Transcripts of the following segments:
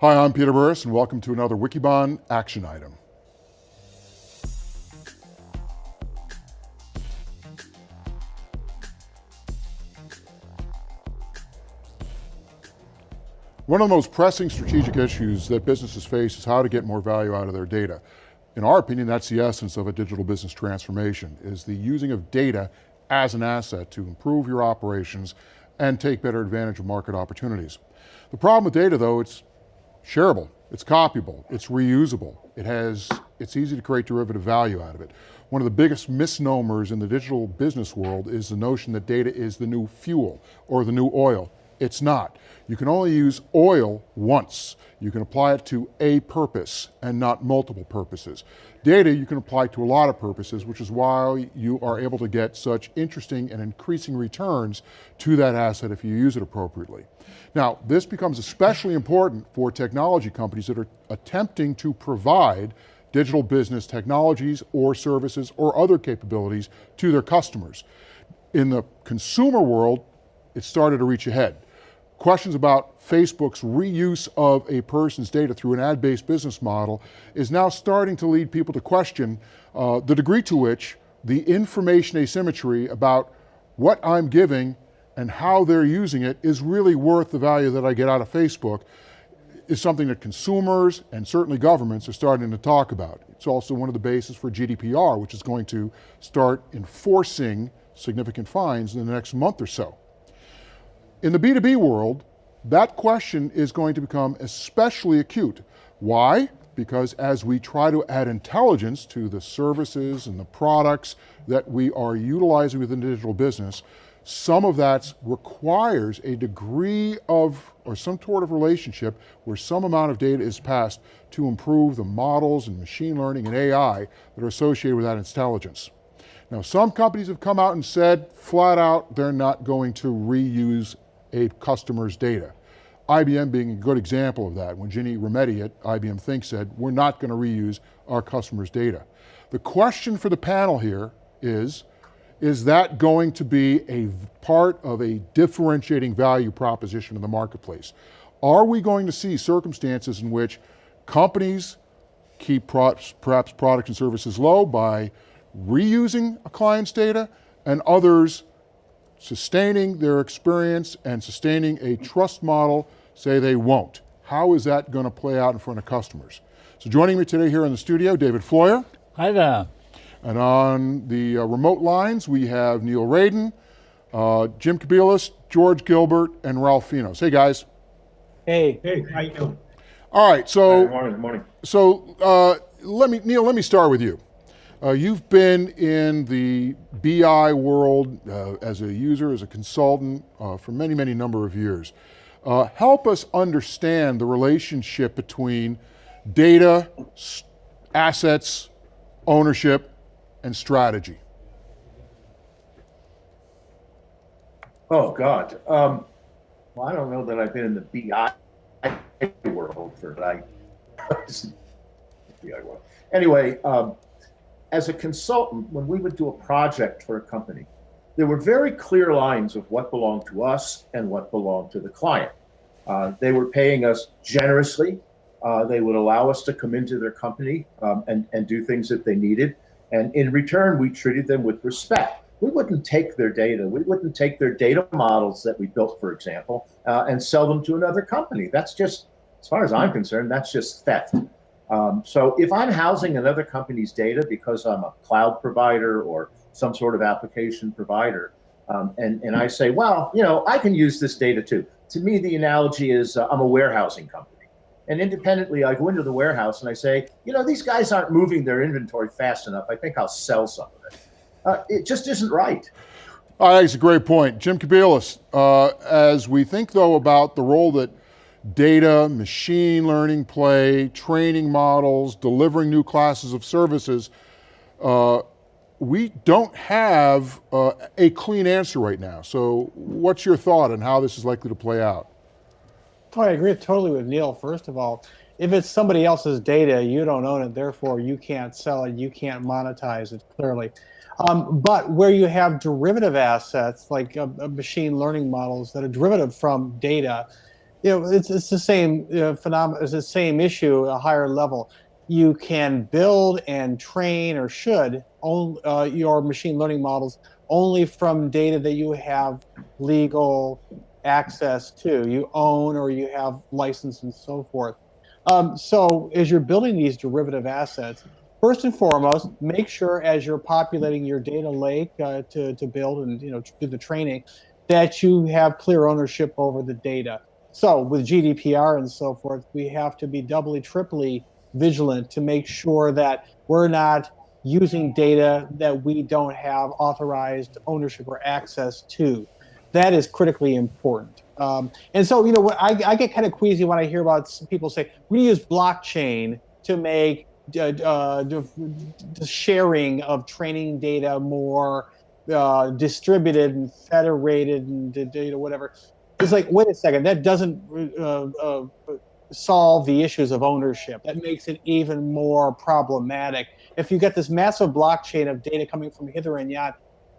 Hi, I'm Peter Burris and welcome to another Wikibon action item. One of the most pressing strategic issues that businesses face is how to get more value out of their data. In our opinion, that's the essence of a digital business transformation, is the using of data as an asset to improve your operations and take better advantage of market opportunities. The problem with data though, it's shareable, it's copyable, it's reusable, it has, it's easy to create derivative value out of it. One of the biggest misnomers in the digital business world is the notion that data is the new fuel or the new oil. It's not. You can only use oil once. You can apply it to a purpose and not multiple purposes. Data you can apply to a lot of purposes, which is why you are able to get such interesting and increasing returns to that asset if you use it appropriately. Now, this becomes especially important for technology companies that are attempting to provide digital business technologies or services or other capabilities to their customers. In the consumer world, it started to reach ahead questions about Facebook's reuse of a person's data through an ad-based business model is now starting to lead people to question uh, the degree to which the information asymmetry about what I'm giving and how they're using it is really worth the value that I get out of Facebook is something that consumers and certainly governments are starting to talk about. It's also one of the bases for GDPR, which is going to start enforcing significant fines in the next month or so. In the B2B world, that question is going to become especially acute. Why? Because as we try to add intelligence to the services and the products that we are utilizing within digital business, some of that requires a degree of, or some sort of relationship where some amount of data is passed to improve the models and machine learning and AI that are associated with that intelligence. Now some companies have come out and said flat out they're not going to reuse a customer's data. IBM being a good example of that, when Ginny Rometty at IBM Think said, we're not going to reuse our customers' data. The question for the panel here is, is that going to be a part of a differentiating value proposition in the marketplace? Are we going to see circumstances in which companies keep perhaps products and services low by reusing a client's data and others sustaining their experience and sustaining a trust model say they won't. How is that going to play out in front of customers? So joining me today here in the studio, David Floyer. Hi there. And on the uh, remote lines, we have Neil Raden, uh, Jim Kobielus, George Gilbert, and Ralph Finos. Hey guys. Hey. Hey, how you doing? All right, so. Good morning, good morning. So uh, let me, Neil, let me start with you. Uh, you've been in the BI world uh, as a user, as a consultant uh, for many, many number of years. Uh, help us understand the relationship between data, assets, ownership, and strategy. Oh God. Um, well, I don't know that I've been in the BI world for like BI world. Anyway, um, as a consultant, when we would do a project for a company, there were very clear lines of what belonged to us and what belonged to the client. Uh, they were paying us generously. Uh, they would allow us to come into their company um, and, and do things that they needed. And in return, we treated them with respect. We wouldn't take their data. We wouldn't take their data models that we built, for example, uh, and sell them to another company. That's just, as far as I'm concerned, that's just theft. Um, so if I'm housing another company's data because I'm a cloud provider or some sort of application provider, um, and, and I say, well, you know, I can use this data too. To me, the analogy is uh, I'm a warehousing company. And independently, I go into the warehouse and I say, you know, these guys aren't moving their inventory fast enough. I think I'll sell some of it. Uh, it just isn't right. I think it's a great point. Jim Kobielus, uh, as we think though about the role that data, machine learning play, training models, delivering new classes of services, uh, we don't have uh, a clean answer right now. So what's your thought on how this is likely to play out? Oh, I agree totally with Neil. First of all, if it's somebody else's data, you don't own it, therefore you can't sell it, you can't monetize it clearly. Um, but where you have derivative assets like uh, uh machine learning models that are derivative from data, you know, it's, it's the same uh, phenomenon, it's the same issue, at a higher level. You can build and train or should own uh, your machine learning models only from data that you have legal access to, you own or you have license and so forth. Um, so as you're building these derivative assets, first and foremost, make sure as you're populating your data lake uh, to, to build and you know do the training, that you have clear ownership over the data. So with GDPR and so forth, we have to be doubly, triply vigilant to make sure that we're not using data that we don't have authorized ownership or access to. That is critically important. Um, and so, you know, I, I get kind of queasy when I hear about people say we use blockchain to make uh, the sharing of training data more uh, distributed and federated and data, whatever. It's like, wait a second, that doesn't uh, uh, solve the issues of ownership. That makes it even more problematic. If you get this massive blockchain of data coming from hither and yon,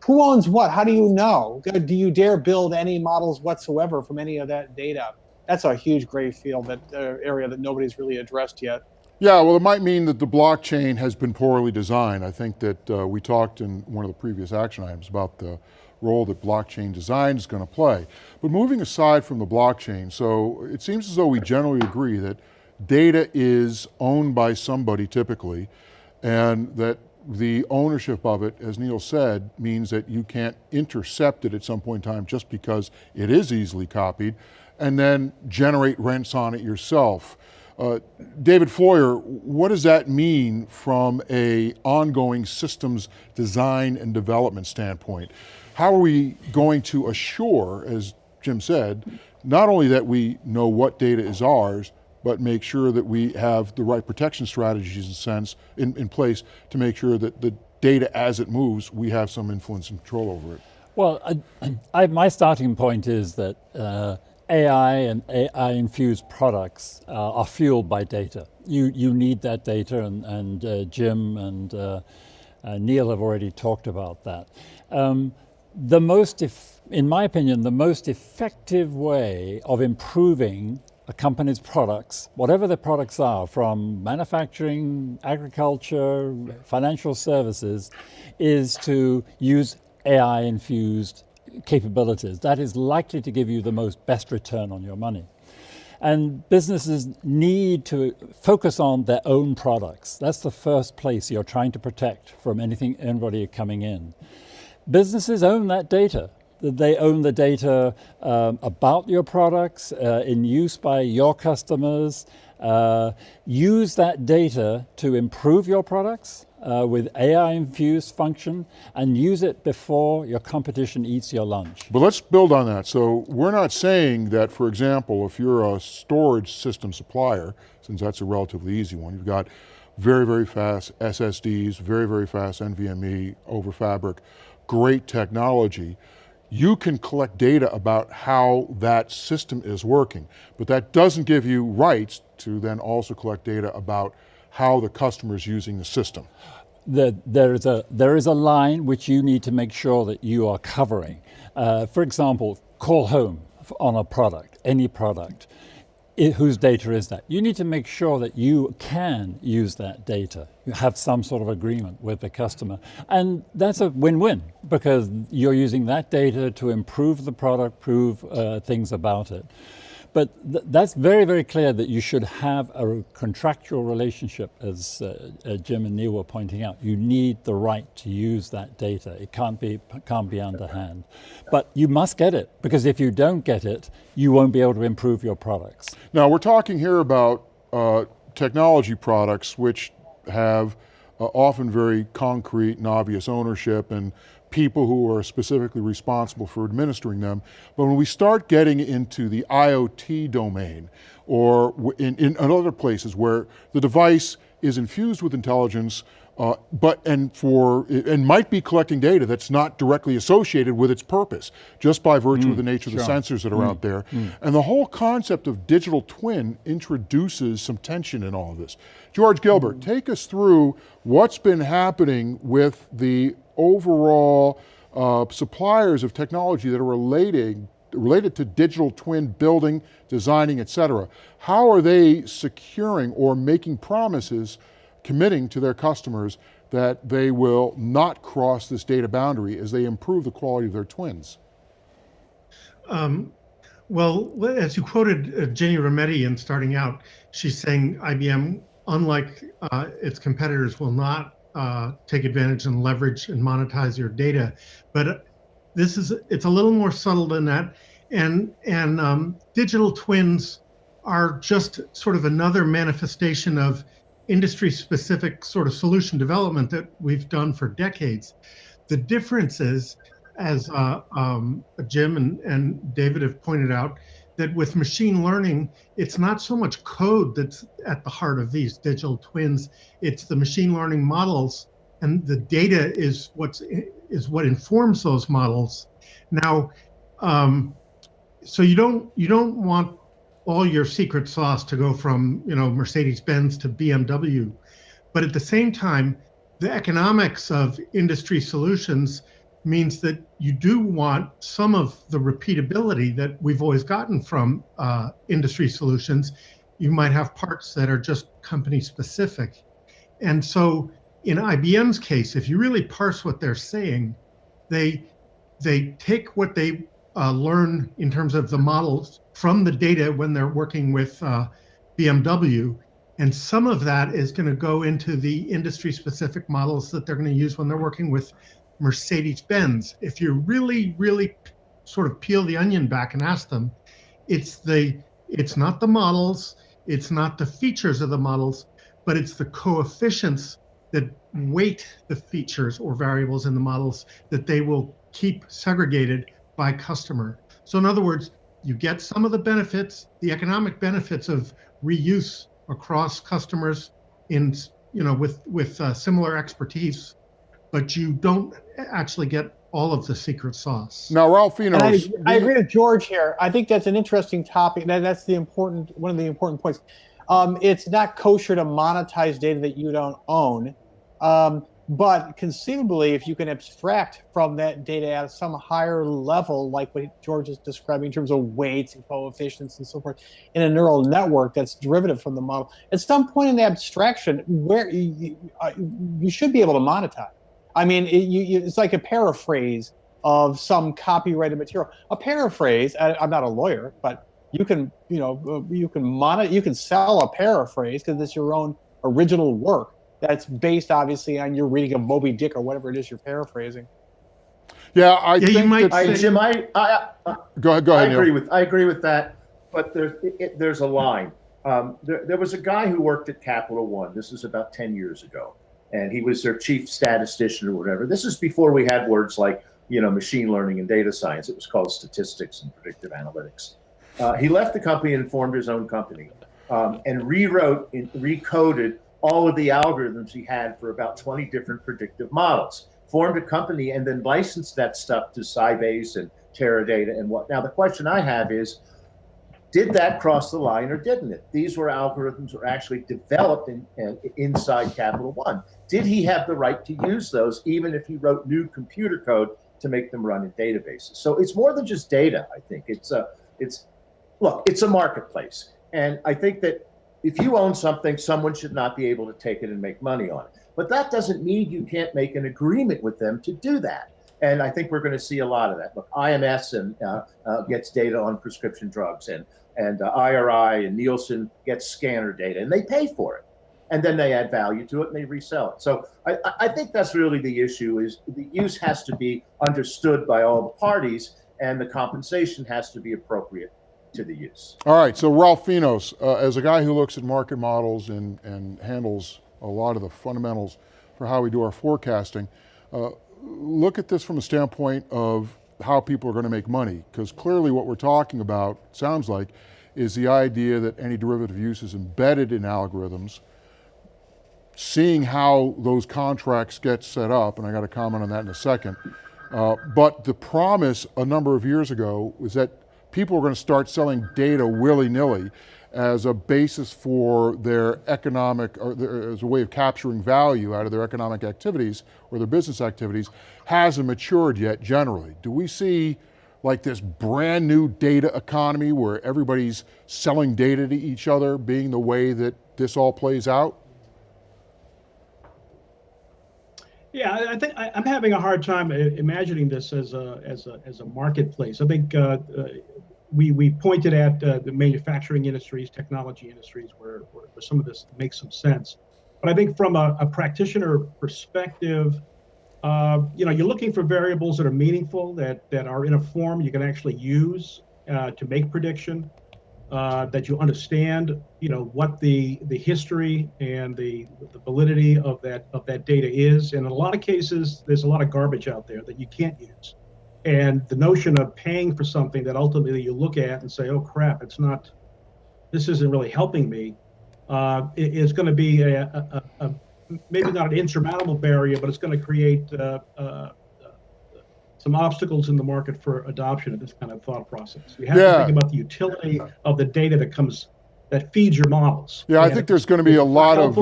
who owns what? How do you know? Do you dare build any models whatsoever from any of that data? That's a huge gray field, that uh, area that nobody's really addressed yet. Yeah, well, it might mean that the blockchain has been poorly designed. I think that uh, we talked in one of the previous action items about the role that blockchain design is going to play. But moving aside from the blockchain, so it seems as though we generally agree that data is owned by somebody typically, and that the ownership of it, as Neil said, means that you can't intercept it at some point in time just because it is easily copied, and then generate rents on it yourself. Uh, David Floyer, what does that mean from a ongoing systems design and development standpoint? How are we going to assure, as Jim said, not only that we know what data is ours, but make sure that we have the right protection strategies in sense in, in place to make sure that the data as it moves, we have some influence and control over it. Well, I, I, my starting point is that uh, AI and AI infused products uh, are fueled by data. You, you need that data and, and uh, Jim and uh, uh, Neil have already talked about that. Um, the most, in my opinion, the most effective way of improving a company's products, whatever the products are, from manufacturing, agriculture, financial services, is to use AI-infused capabilities. That is likely to give you the most best return on your money. And businesses need to focus on their own products. That's the first place you're trying to protect from anything, anybody coming in. Businesses own that data they own the data um, about your products uh, in use by your customers. Uh, use that data to improve your products uh, with AI infused function and use it before your competition eats your lunch. But let's build on that. So we're not saying that, for example, if you're a storage system supplier, since that's a relatively easy one, you've got very, very fast SSDs, very, very fast NVMe over fabric, great technology you can collect data about how that system is working, but that doesn't give you rights to then also collect data about how the customer is using the system. The, there, is a, there is a line which you need to make sure that you are covering. Uh, for example, call home on a product, any product it, whose data is that? You need to make sure that you can use that data. You have some sort of agreement with the customer. And that's a win-win because you're using that data to improve the product, prove uh, things about it. But th that's very, very clear that you should have a contractual relationship, as uh, uh, Jim and Neil were pointing out. You need the right to use that data. It can't be, can't be underhand. But you must get it, because if you don't get it, you won't be able to improve your products. Now, we're talking here about uh, technology products which have uh, often very concrete and obvious ownership and people who are specifically responsible for administering them. But when we start getting into the IoT domain or in, in other places where the device is infused with intelligence, uh, but and for and might be collecting data that's not directly associated with its purpose, just by virtue mm, of the nature sure. of the sensors that are mm, out there. Mm. And the whole concept of digital twin introduces some tension in all of this. George Gilbert, take us through what's been happening with the overall uh, suppliers of technology that are relating related to digital twin building, designing, et cetera. How are they securing or making promises, committing to their customers that they will not cross this data boundary as they improve the quality of their twins? Um, well, as you quoted uh, Ginny Rometty in starting out, she's saying IBM, unlike uh, its competitors, will not uh, take advantage and leverage and monetize your data. But this is it's a little more subtle than that, and and um, digital twins are just sort of another manifestation of industry-specific sort of solution development that we've done for decades. The difference is as uh, um, Jim and, and David have pointed out, that with machine learning, it's not so much code that's at the heart of these digital twins. It's the machine learning models, and the data is what's is what informs those models. Now, um, so you don't you don't want all your secret sauce to go from you know Mercedes Benz to BMW, but at the same time, the economics of industry solutions means that you do want some of the repeatability that we've always gotten from uh, industry solutions. You might have parts that are just company specific. And so in IBM's case, if you really parse what they're saying, they, they take what they uh, learn in terms of the models from the data when they're working with uh, BMW. And some of that is going to go into the industry specific models that they're going to use when they're working with Mercedes Benz. If you really, really sort of peel the onion back and ask them, it's the it's not the models, it's not the features of the models, but it's the coefficients that weight the features or variables in the models that they will keep segregated by customer. So in other words, you get some of the benefits, the economic benefits of reuse across customers in you know with with uh, similar expertise but you don't actually get all of the secret sauce. Now, Ralph Finos, I, I, agree with George here. I think that's an interesting topic. That, that's the important one of the important points. Um, it's not kosher to monetize data that you don't own. Um, but conceivably, if you can abstract from that data at some higher level, like what George is describing in terms of weights and coefficients and so forth, in a neural network that's derivative from the model, at some point in the abstraction, where you, uh, you should be able to monetize. I mean, it, you, it's like a paraphrase of some copyrighted material. A paraphrase. I, am not a lawyer, but you can, you know, uh, you can monitor, you can sell a paraphrase because it's your own original work that's based obviously on your reading of Moby Dick or whatever it is you're paraphrasing. Yeah, I yeah, think you might I, Jim, I, I, I, go ahead. Go ahead. I agree Neil. with I agree with that, but there's it, there's a line. Um, there, there was a guy who worked at Capital One. This is about ten years ago, and he was their chief statistician or whatever. This is before we had words like you know machine learning and data science. It was called statistics and predictive analytics. Uh, he left the company and formed his own company um, and rewrote and recoded all of the algorithms he had for about 20 different predictive models. Formed a company and then licensed that stuff to Sybase and Teradata and what. Now the question I have is, did that cross the line or didn't it? These were algorithms that were actually developed in, in, inside Capital One. Did he have the right to use those, even if he wrote new computer code to make them run in databases? So it's more than just data. I think it's a, it's, look, it's a marketplace, and I think that if you own something, someone should not be able to take it and make money on it. But that doesn't mean you can't make an agreement with them to do that. And I think we're going to see a lot of that. Look, IMS and uh, uh, gets data on prescription drugs, and and uh, IRI and Nielsen gets scanner data, and they pay for it, and then they add value to it and they resell it. So I, I think that's really the issue: is the use has to be understood by all the parties, and the compensation has to be appropriate to the use. All right, so Ralph Finos, uh, as a guy who looks at market models and, and handles a lot of the fundamentals for how we do our forecasting, uh, look at this from a standpoint of how people are going to make money, because clearly what we're talking about, sounds like, is the idea that any derivative use is embedded in algorithms, seeing how those contracts get set up, and I got to comment on that in a second, uh, but the promise a number of years ago was that people are going to start selling data willy-nilly as a basis for their economic, or their, as a way of capturing value out of their economic activities or their business activities, hasn't matured yet generally. Do we see like this brand new data economy where everybody's selling data to each other being the way that this all plays out? Yeah, I think I, am having a hard time imagining this as a as a as a marketplace. I think uh, uh, we we pointed at uh, the manufacturing industries, technology industries, where, where, where some of this makes some sense. But I think from a, a practitioner perspective, uh, you know, you're looking for variables that are meaningful, that that are in a form you can actually use uh, to make prediction uh, that you understand, you know, what the the history and the the validity of that of that data is. And in a lot of cases, there's a lot of garbage out there that you can't use. And the notion of paying for something that ultimately you look at and say, "Oh crap, it's not. This isn't really helping me," uh, is going to be a, a, a, maybe not an insurmountable barrier, but it's going to create uh, uh, some obstacles in the market for adoption of this kind of thought process. You have yeah. to think about the utility of the data that comes that feeds your models. Yeah, I think there's going to be a lot of.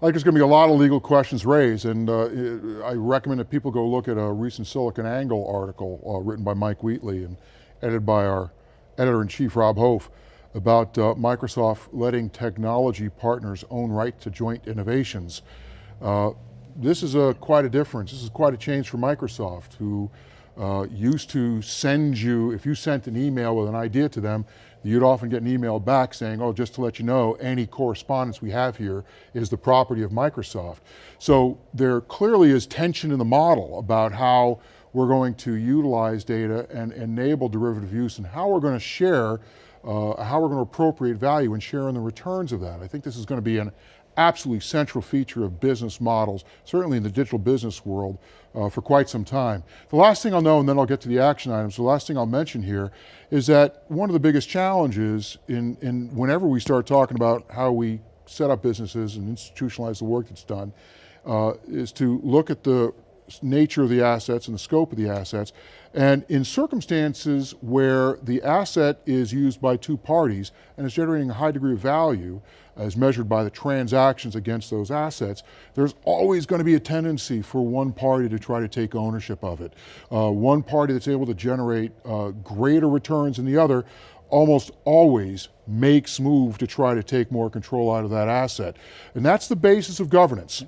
I think there's going to be a lot of legal questions raised, and uh, I recommend that people go look at a recent SiliconANGLE article uh, written by Mike Wheatley and edited by our editor-in-chief Rob Hof about uh, Microsoft letting technology partners own right to joint innovations. Uh, this is a quite a difference. This is quite a change for Microsoft, who uh, used to send you, if you sent an email with an idea to them, you'd often get an email back saying, oh, just to let you know, any correspondence we have here is the property of Microsoft. So there clearly is tension in the model about how we're going to utilize data and enable derivative use and how we're going to share, uh, how we're going to appropriate value and share in the returns of that. I think this is going to be an absolutely central feature of business models, certainly in the digital business world, uh, for quite some time. The last thing I'll know, and then I'll get to the action items, the last thing I'll mention here is that one of the biggest challenges in, in whenever we start talking about how we set up businesses and institutionalize the work that's done, uh, is to look at the nature of the assets and the scope of the assets. And in circumstances where the asset is used by two parties and is generating a high degree of value, as measured by the transactions against those assets, there's always going to be a tendency for one party to try to take ownership of it. Uh, one party that's able to generate uh, greater returns than the other almost always makes move to try to take more control out of that asset. And that's the basis of governance.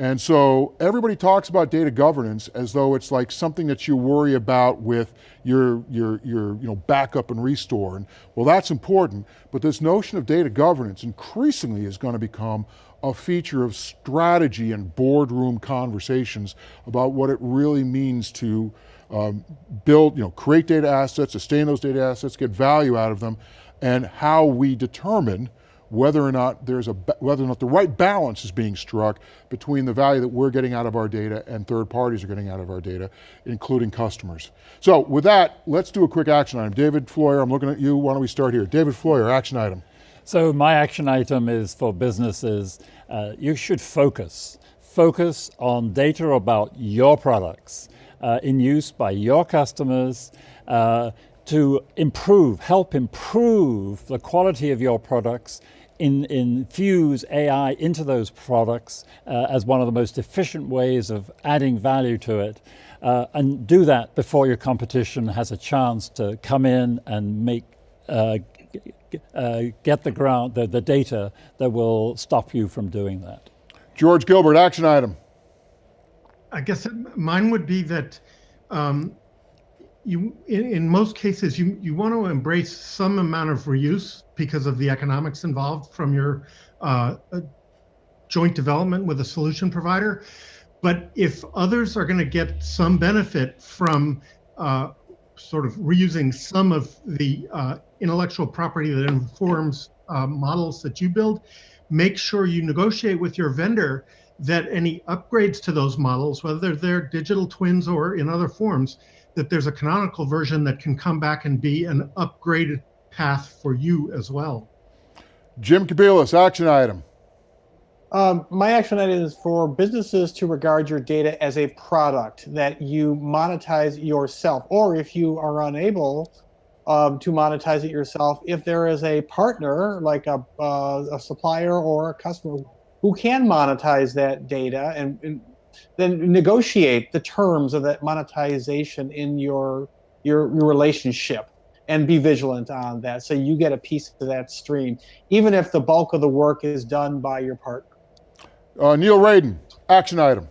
And so everybody talks about data governance as though it's like something that you worry about with your, your, your you know, backup and restore. And well, that's important, but this notion of data governance increasingly is going to become a feature of strategy and boardroom conversations about what it really means to um, build, you know, create data assets, sustain those data assets, get value out of them, and how we determine whether or not there's a, whether or not the right balance is being struck between the value that we're getting out of our data and third parties are getting out of our data, including customers. So with that, let's do a quick action item. David Floyer, I'm looking at you, why don't we start here? David Floyer, action item. So my action item is for businesses, uh, you should focus. Focus on data about your products uh, in use by your customers, uh, to improve, help improve the quality of your products in, infuse AI into those products uh, as one of the most efficient ways of adding value to it. Uh, and do that before your competition has a chance to come in and make uh, uh, get the ground, the, the data that will stop you from doing that. George Gilbert, action item. I guess mine would be that um, you in, in most cases you you want to embrace some amount of reuse because of the economics involved from your uh, joint development with a solution provider. But if others are going to get some benefit from uh, sort of reusing some of the uh, intellectual property that informs uh, models that you build make sure you negotiate with your vendor that any upgrades to those models whether they're digital twins or in other forms that there's a canonical version that can come back and be an upgraded path for you as well. Jim Kobielus, action item. Um, my action item is for businesses to regard your data as a product that you monetize yourself, or if you are unable um, to monetize it yourself, if there is a partner like a, uh, a supplier or a customer who can monetize that data and, and then negotiate the terms of that monetization in your your, your relationship and be vigilant on that. So you get a piece of that stream, even if the bulk of the work is done by your partner. Uh, Neil Raden, action item.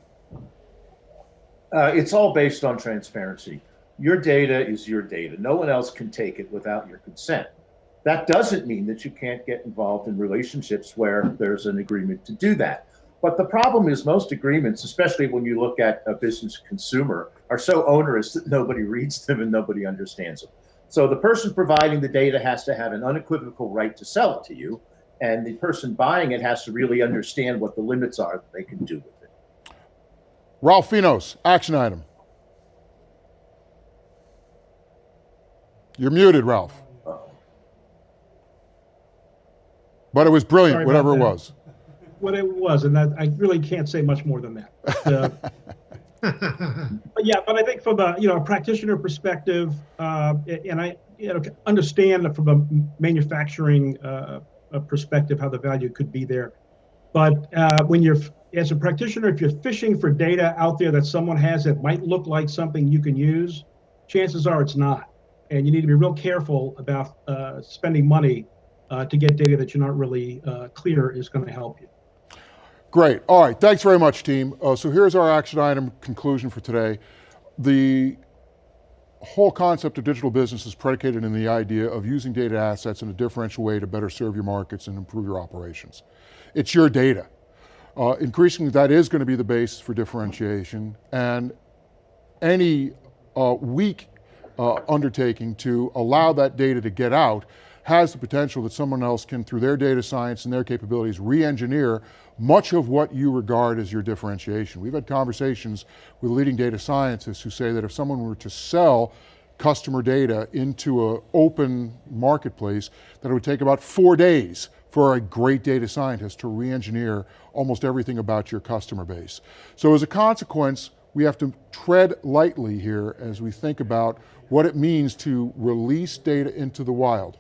Uh, it's all based on transparency. Your data is your data. No one else can take it without your consent. That doesn't mean that you can't get involved in relationships where there's an agreement to do that. But the problem is most agreements, especially when you look at a business consumer, are so onerous that nobody reads them and nobody understands them. So the person providing the data has to have an unequivocal right to sell it to you, and the person buying it has to really understand what the limits are that they can do with it. Ralph Finos, action item. You're muted, Ralph. Oh. But it was brilliant, Sorry whatever it was. What it was, and that, I really can't say much more than that. Uh, But yeah, but I think from a you know a practitioner perspective, uh, and I you know understand from a manufacturing uh, a perspective how the value could be there. But uh, when you're as a practitioner, if you're fishing for data out there that someone has that might look like something you can use, chances are it's not, and you need to be real careful about uh, spending money uh, to get data that you're not really uh, clear is going to help you. Great. All right. Thanks very much, team. Uh, so here's our action item conclusion for today. The whole concept of digital business is predicated in the idea of using data assets in a differential way to better serve your markets and improve your operations. It's your data. Uh, increasingly, that is going to be the basis for differentiation, and any uh, weak uh, undertaking to allow that data to get out has the potential that someone else can, through their data science and their capabilities, re-engineer much of what you regard as your differentiation. We've had conversations with leading data scientists who say that if someone were to sell customer data into an open marketplace, that it would take about four days for a great data scientist to re-engineer almost everything about your customer base. So as a consequence, we have to tread lightly here as we think about what it means to release data into the wild.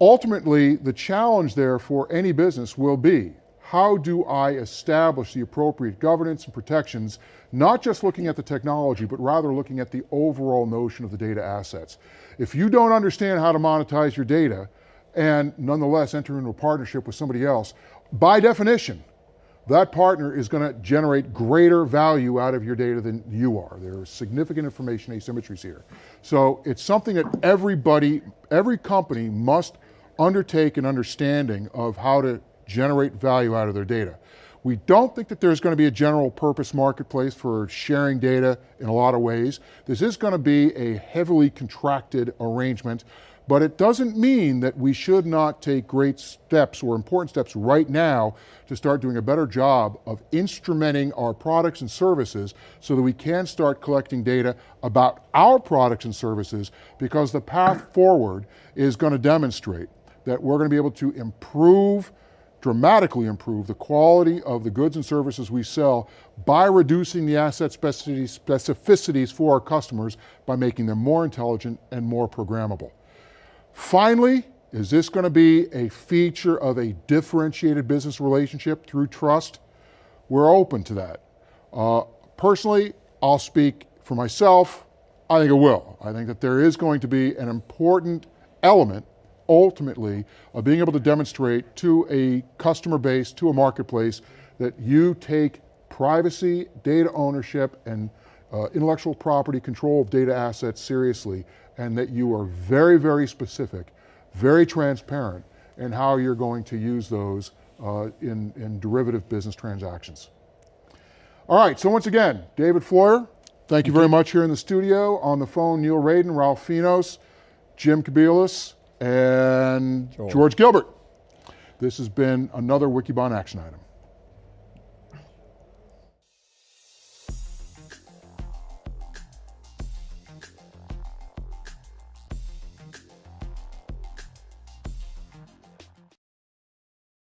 Ultimately, the challenge there for any business will be, how do I establish the appropriate governance and protections, not just looking at the technology, but rather looking at the overall notion of the data assets. If you don't understand how to monetize your data, and nonetheless enter into a partnership with somebody else, by definition, that partner is going to generate greater value out of your data than you are. There are significant information asymmetries here. So it's something that everybody, every company must undertake an understanding of how to generate value out of their data. We don't think that there's going to be a general purpose marketplace for sharing data in a lot of ways. This is going to be a heavily contracted arrangement, but it doesn't mean that we should not take great steps or important steps right now to start doing a better job of instrumenting our products and services so that we can start collecting data about our products and services because the path forward is going to demonstrate that we're going to be able to improve dramatically improve the quality of the goods and services we sell by reducing the asset specificities, for our customers by making them more intelligent and more programmable. Finally, is this going to be a feature of a differentiated business relationship through trust? We're open to that. Uh, personally, I'll speak for myself. I think it will. I think that there is going to be an important element ultimately of being able to demonstrate to a customer base, to a marketplace, that you take privacy, data ownership, and uh, intellectual property control of data assets seriously, and that you are very, very specific, very transparent in how you're going to use those uh, in, in derivative business transactions. All right, so once again, David Floyer, thank you very much here in the studio. On the phone, Neil Raden, Ralph Finos, Jim Kobielus, and George Gilbert. This has been another Wikibon action item.